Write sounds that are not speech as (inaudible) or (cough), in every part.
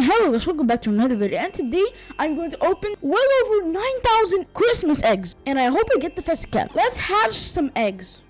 And hello guys, welcome back to another video. And today, I'm going to open well over 9,000 Christmas eggs. And I hope I get the festive cat. Let's hatch some eggs.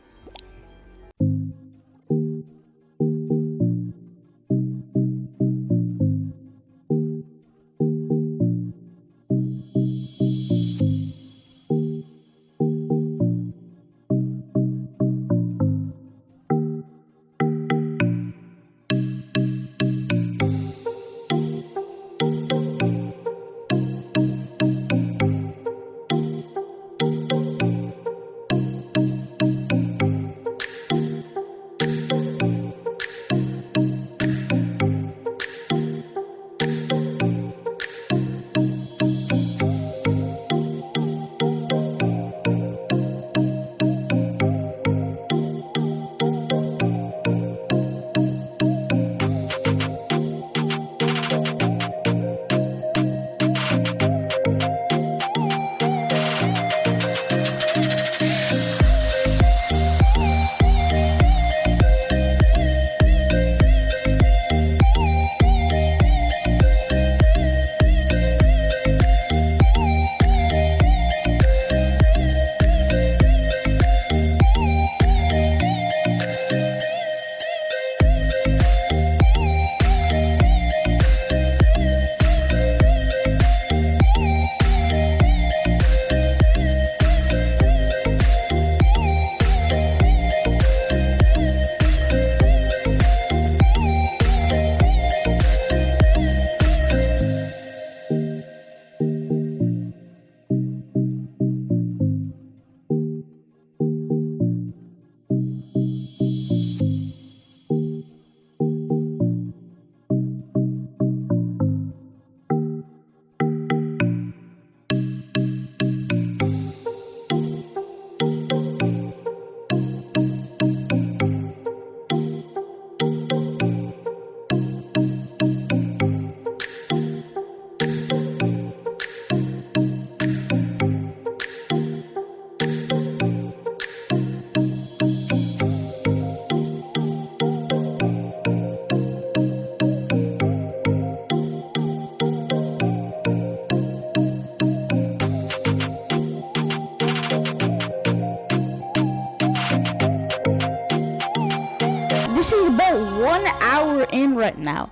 Hour in right now.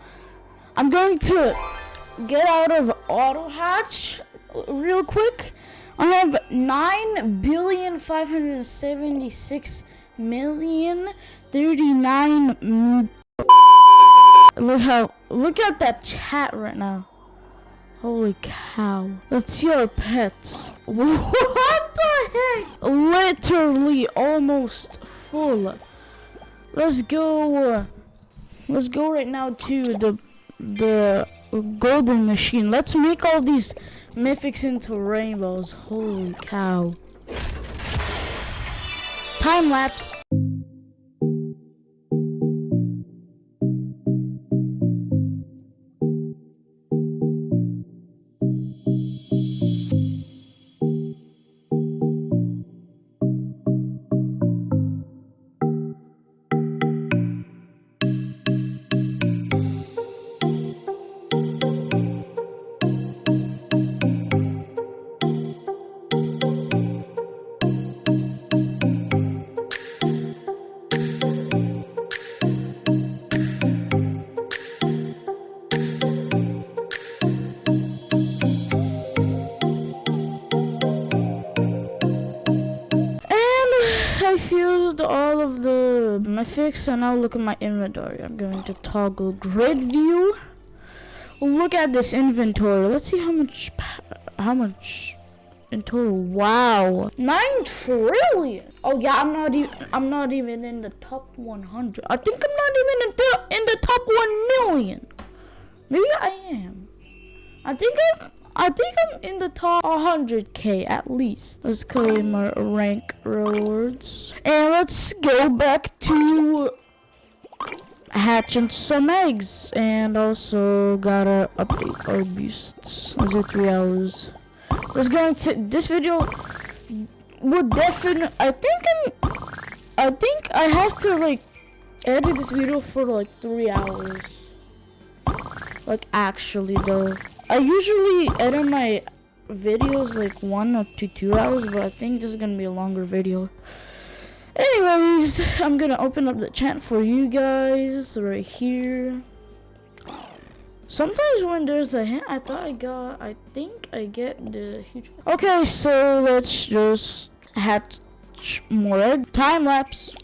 I'm going to get out of auto hatch real quick. I have nine billion five hundred seventy-six million thirty-nine. Look how look at that chat right now. Holy cow. Let's see our pets. (laughs) What the heck? Literally almost full. Let's go. Let's go right now to the the golden machine. Let's make all these mythics into rainbows. Holy cow. Time lapse. Mythics and now look at my inventory. I'm going to toggle grid view. Look at this inventory. Let's see how much how much in total. Wow. 9 trillion. Oh yeah, I'm not even I'm not even in the top 100. I think I'm not even in the in the top 1 million. Maybe I am. I think I'm I think I'm in the top 100k at least. Let's claim our rank rewards. And let's go back to hatching some eggs. And also gotta update our boosts. Under three hours. Let's go into this video would definitely I think I'm I think I have to like edit this video for like three hours. Like actually though. I usually edit my videos like one up to two hours, but I think this is gonna be a longer video. Anyways, I'm gonna open up the chat for you guys right here. Sometimes when there's a hint, I thought I got, I think I get the huge. Okay, so let's just hatch more time lapse.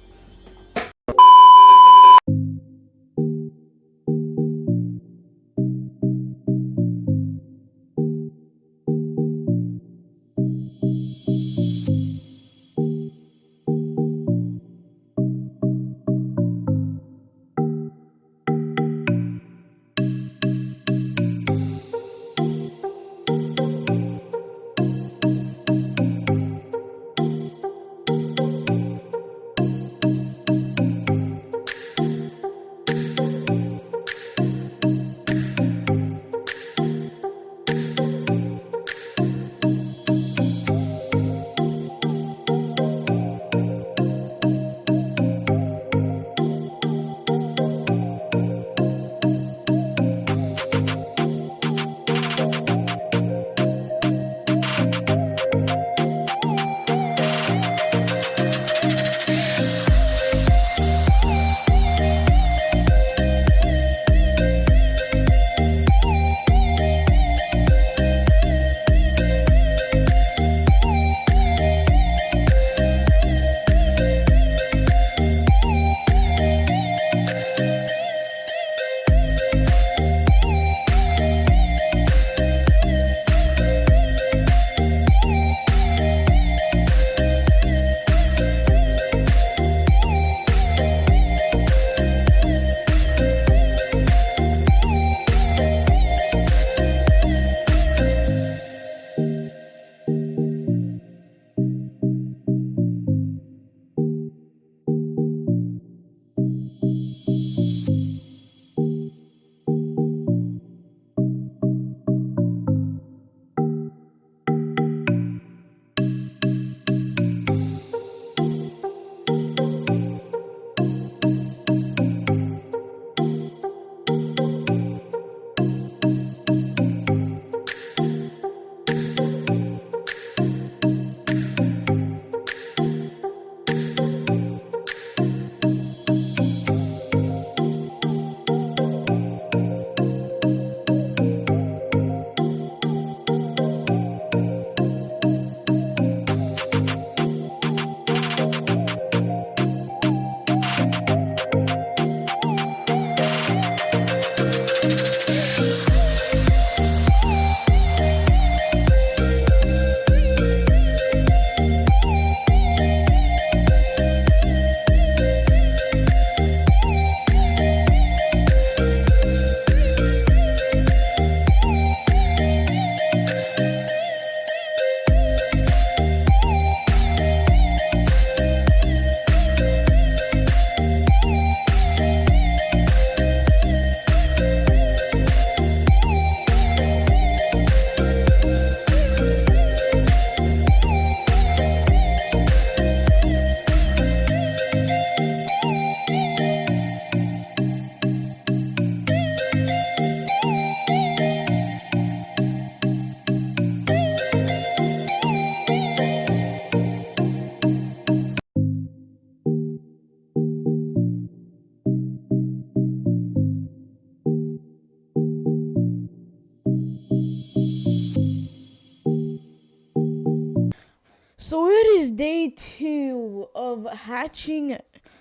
Two of hatching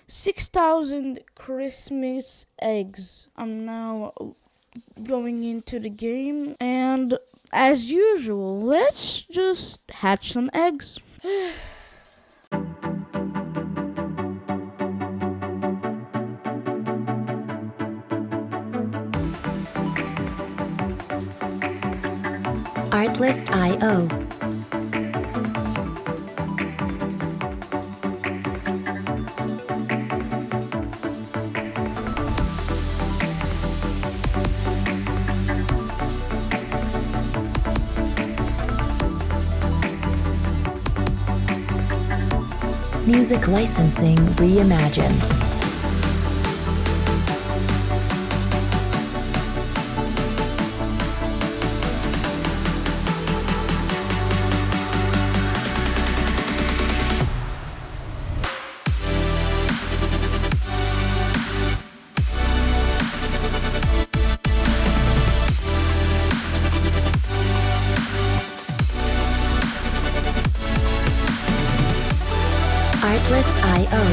6,000 Christmas eggs. I'm now going into the game and as usual, let's just hatch some eggs. (sighs) Artlist.io Music Licensing Reimagined. Checklist.io.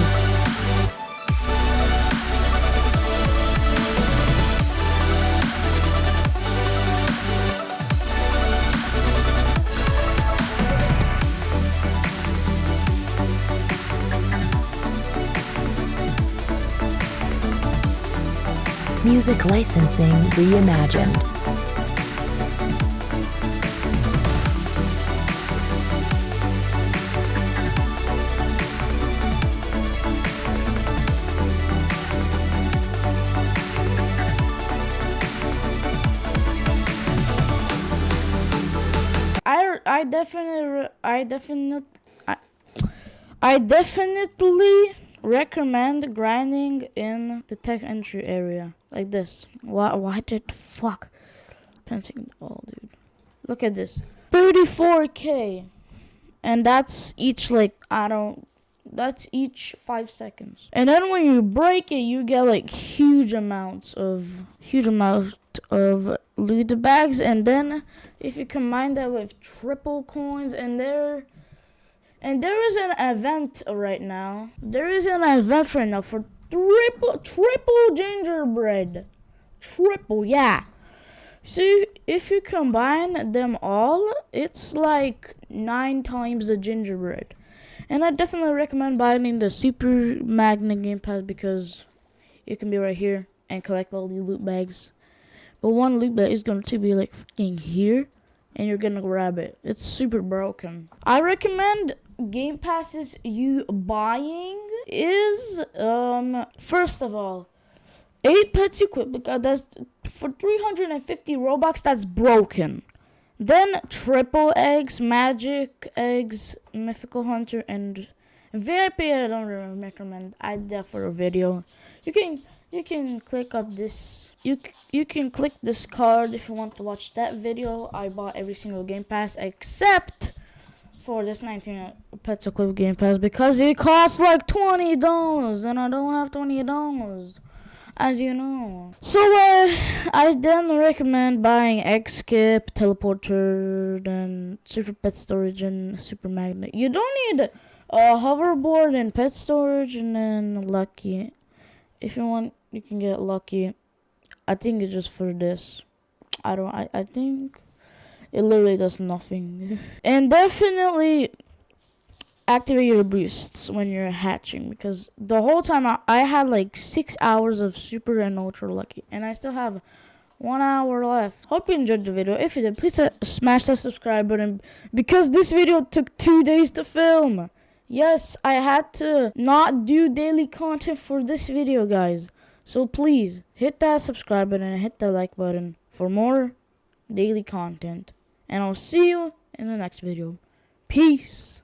Music licensing reimagined. Definitely I definitely I, I definitely recommend grinding in the tech entry area like this. Why why did fuck pensing oh dude. Look at this. 34k and that's each like I don't that's each 5 seconds. And then when you break it you get like huge amounts of huge amount of loot bags and then if you combine that with triple coins and there and there is an event right now. There is an event right now for triple triple gingerbread. Triple yeah. See if you combine them all it's like nine times the gingerbread. And i definitely recommend buying the super magnet game pass because it can be right here and collect all the loot bags but one loop that is going to be like fucking here and you're gonna grab it. It's super broken. I recommend Game Passes you buying is um first of all eight pets equipped because that's for 350 robux that's broken. Then triple eggs, magic eggs, mythical hunter, and VIP. I don't recommend. I did for a video. You can you can click up this you you can click this card if you want to watch that video i bought every single game pass except for this 19 uh, pets equipped game pass because it costs like 20 dollars and i don't have 20 dollars as you know. So uh, i then recommend buying x skip teleporter then super pet storage and super magnet. You don't need a hoverboard and pet storage and then lucky. If you want you can get lucky. I think it's just for this. I don't i, I think it literally does nothing. (laughs) And definitely activate your boosts when you're hatching because the whole time I, I had like six hours of super and ultra lucky and i still have one hour left hope you enjoyed the video if you did please uh, smash that subscribe button because this video took two days to film yes i had to not do daily content for this video guys so please hit that subscribe button and hit that like button for more daily content. And I'll see you in the next video. Peace.